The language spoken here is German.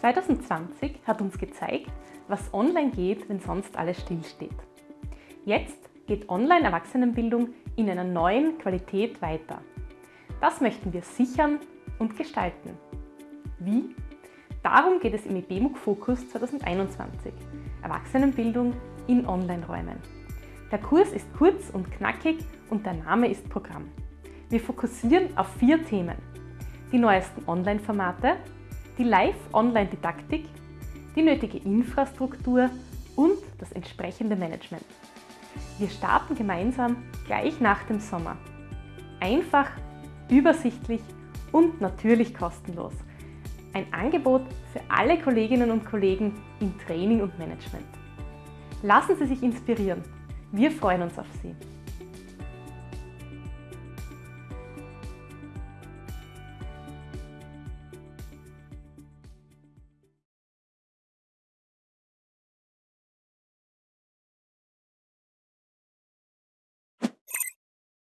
2020 hat uns gezeigt, was online geht, wenn sonst alles stillsteht. Jetzt geht Online-Erwachsenenbildung in einer neuen Qualität weiter. Das möchten wir sichern und gestalten. Wie? Darum geht es im IBMUG Fokus 2021, Erwachsenenbildung in Online-Räumen. Der Kurs ist kurz und knackig und der Name ist Programm. Wir fokussieren auf vier Themen. Die neuesten Online-Formate, die Live-Online-Didaktik, die nötige Infrastruktur und das entsprechende Management. Wir starten gemeinsam gleich nach dem Sommer. Einfach, übersichtlich und natürlich kostenlos. Ein Angebot für alle Kolleginnen und Kollegen im Training und Management. Lassen Sie sich inspirieren. Wir freuen uns auf Sie.